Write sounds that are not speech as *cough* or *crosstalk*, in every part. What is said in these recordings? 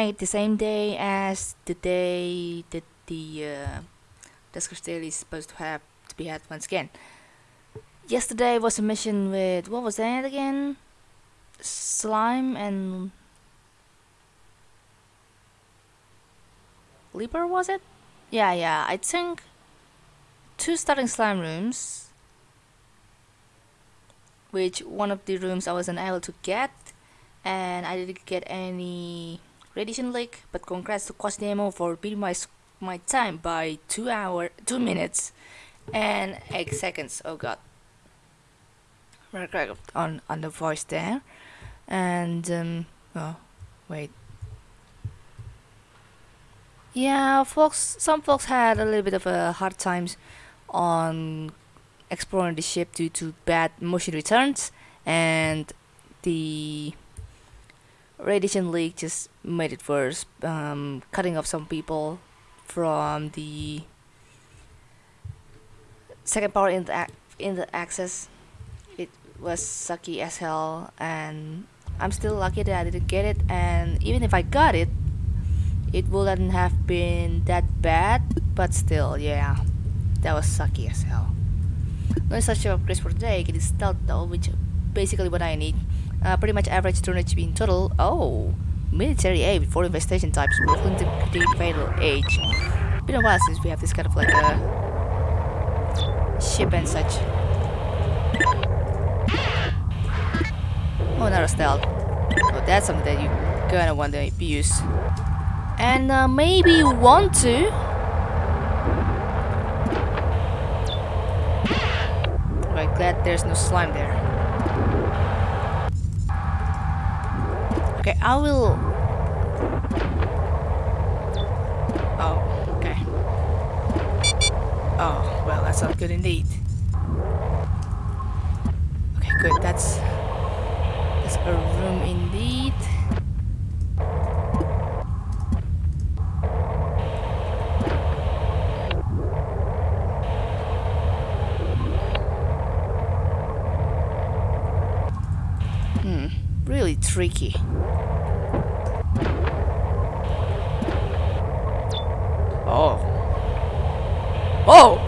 it the same day as the day that the uh, Duskers Daily is supposed to have to be had once again. Yesterday was a mission with what was that again? Slime and Leaper was it? Yeah, yeah. I think two starting slime rooms, which one of the rooms I wasn't able to get, and I didn't get any radiation leak. But congrats to Quasi Demo for beating my my time by two hour, two minutes, and eight seconds. Oh god, on on the voice there, and um, oh wait. Yeah, folks. Some folks had a little bit of a hard times on exploring the ship due to bad motion returns, and the radiation leak just made it worse, um, cutting off some people from the second power in the in the access. It was sucky as hell, and I'm still lucky that I didn't get it. And even if I got it, it wouldn't have been that bad, but still, yeah, that was sucky as hell. No such upgrades for today, it is stealth though, which basically what I need. Uh, pretty much average HP in total. Oh, military A with four infestation types, the fatal age. Been a while since we have this kind of like a ship and such. Oh, not a stealth. Oh, that's something that you're gonna want to use and uh, maybe you want to glad there's no slime there okay I will. Oh okay. Oh well that's not good indeed. Okay good. That's that's a room indeed hmm. Tricky. Oh. Oh!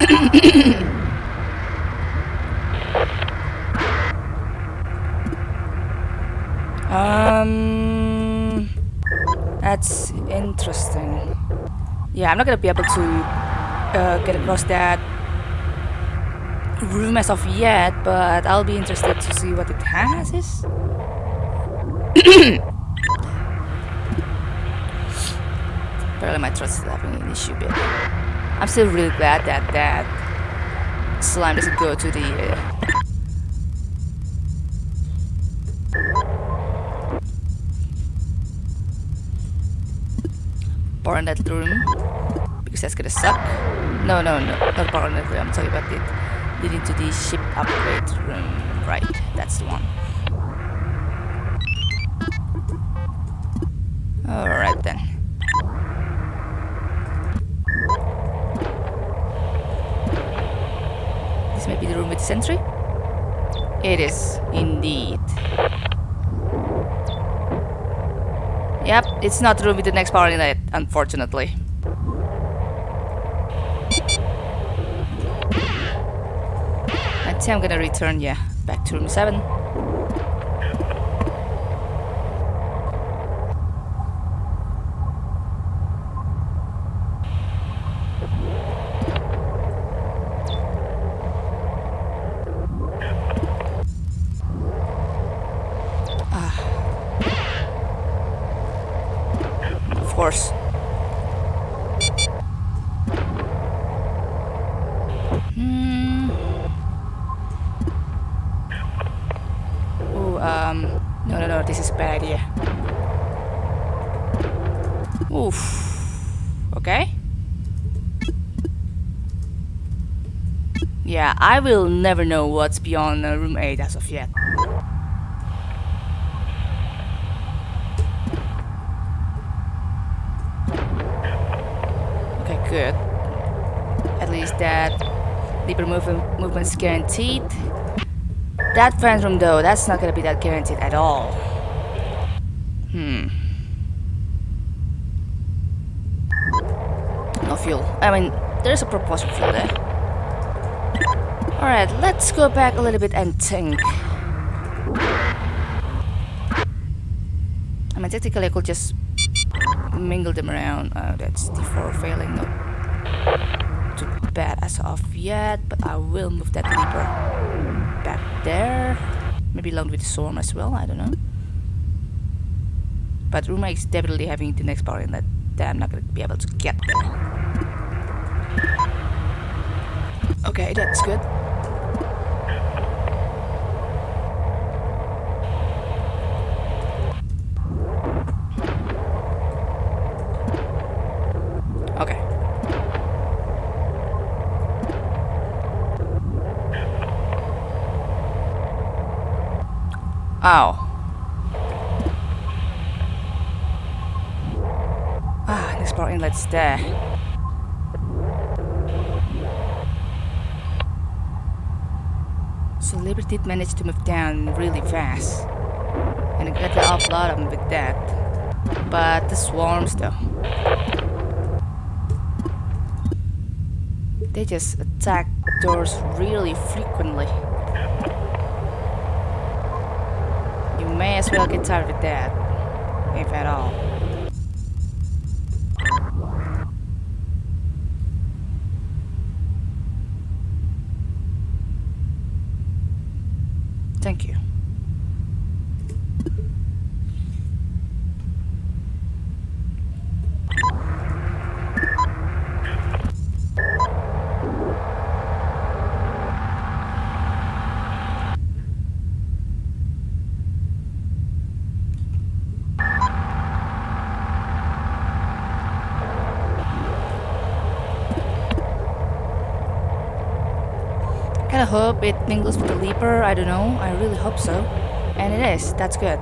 *coughs* um, that's interesting. Yeah, I'm not gonna be able to uh, get across that room as of yet, but I'll be interested to see what it has. Is. *coughs* Apparently my trust is having an issue bit. I'm still really glad that that slime doesn't go to the uh, power in that room because that's gonna suck. No, no, no, not power in that room. I'm talking about it leading to the ship upgrade room. Right, that's the one. Alright then. This may be the room with the sentry? It is, indeed. Yep, it's not the room with the next power in unfortunately. I'm gonna return, yeah, back to room 7. Ah. Of course. This is a bad idea. Oof. Okay. Yeah, I will never know what's beyond uh, room 8 as of yet. Okay, good. At least that deeper movement movement's guaranteed. That room though, that's not gonna be that guaranteed at all. Hmm. No fuel. I mean, there's a proposed fuel there. Alright, let's go back a little bit and think. I mean, technically I could just mingle them around. Oh, that's D4 failing. Not too bad as of yet, but I will move that leaper back there. Maybe along with the storm as well, I don't know. But Ruma is definitely having the next power in that I'm not gonna be able to get there. Okay, that's good. Okay. Power inlet's there. So Liberty did manage to move down really fast. And I got the offload of them with that. But the swarms though. They just attack doors really frequently. You may as well get tired with that. If at all. Thank you. I kinda hope it mingles with the leaper, I don't know, I really hope so. And it is, that's good.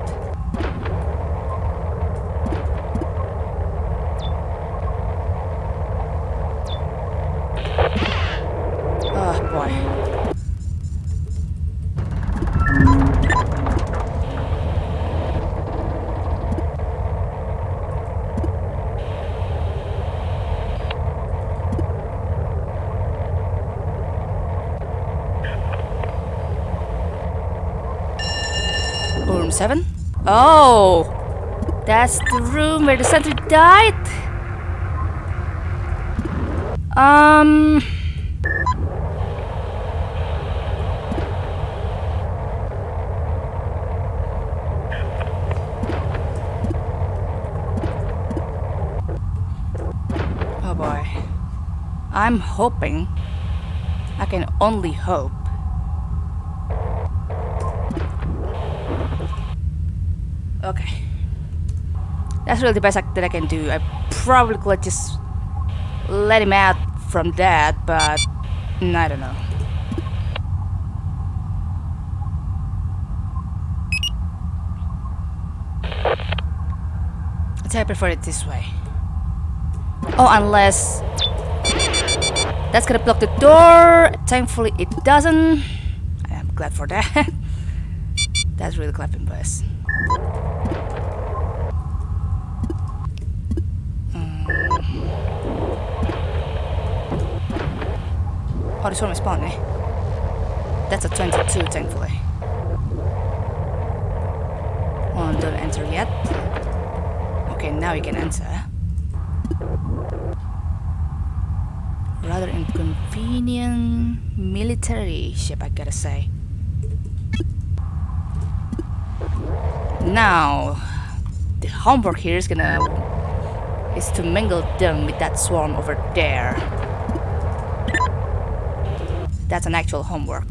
7? Oh! That's the room where the sentry died? Um... Oh boy. I'm hoping. I can only hope. Okay. That's really the best that I can do. I probably could just let him out from that, but mm, I don't know. I prefer it this way. Oh, unless that's gonna block the door. Thankfully, it doesn't. I am glad for that. *laughs* that's really clapping bus. Me. That's a 22, thankfully. Oh, don't enter yet. Okay, now you can enter. Rather inconvenient military ship, I gotta say. Now, the homework here is gonna is to mingle them with that swarm over there. That's an actual homework.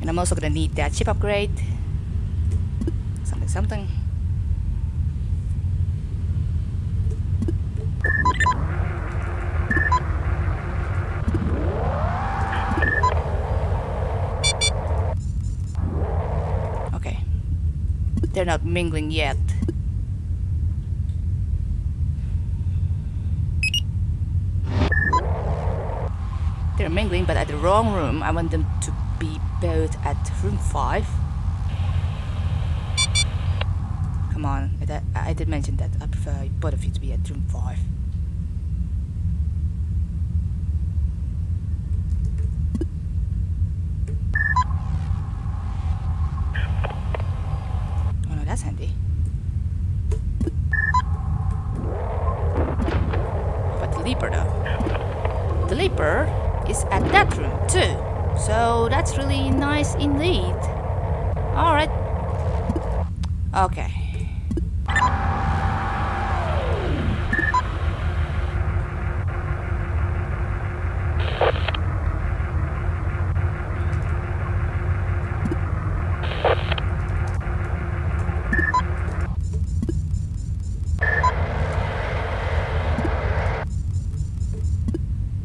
And I'm also gonna need that ship upgrade. Something, something. Okay. They're not mingling yet. They're mingling, but wrong room. I want them to be both at room 5. Come on, I did mention that I prefer both of you to be at room 5. Oh no, that's handy. But leaper though. The leaper is at that room too. So that's really nice indeed. Alright. Okay.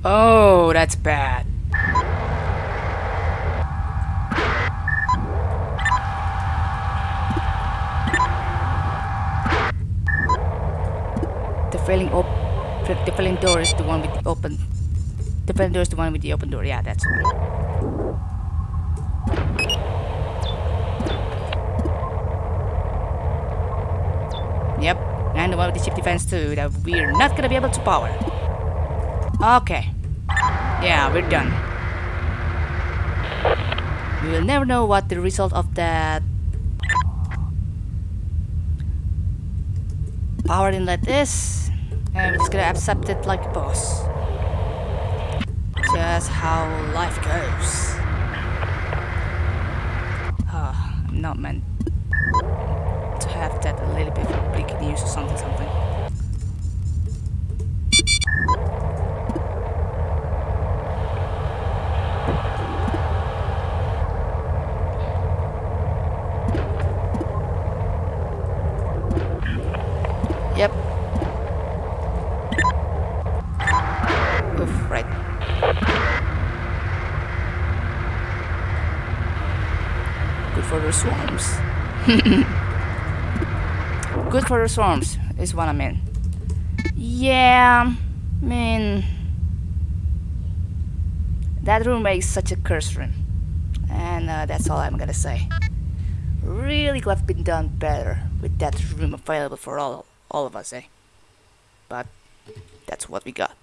Oh, that's bad. The failing op the failing door is the one with the open the failing door is the one with the open door, yeah that's one. Yep, and the one with the ship defense too that we're not gonna be able to power. Okay. Yeah, we're done. We will never know what the result of that power inlet is. And we're just gonna accept it like a boss. Just how life goes. Oh, I'm not meant to have that a little bit of breaking news or something something. Yep. Oof, right. Good for swarms. *laughs* Good for the swarms is what I mean. Yeah, I mean... That room is such a curse room. And uh, that's all I'm gonna say. Really could have been done better with that room available for all all of us, eh? But that's what we got.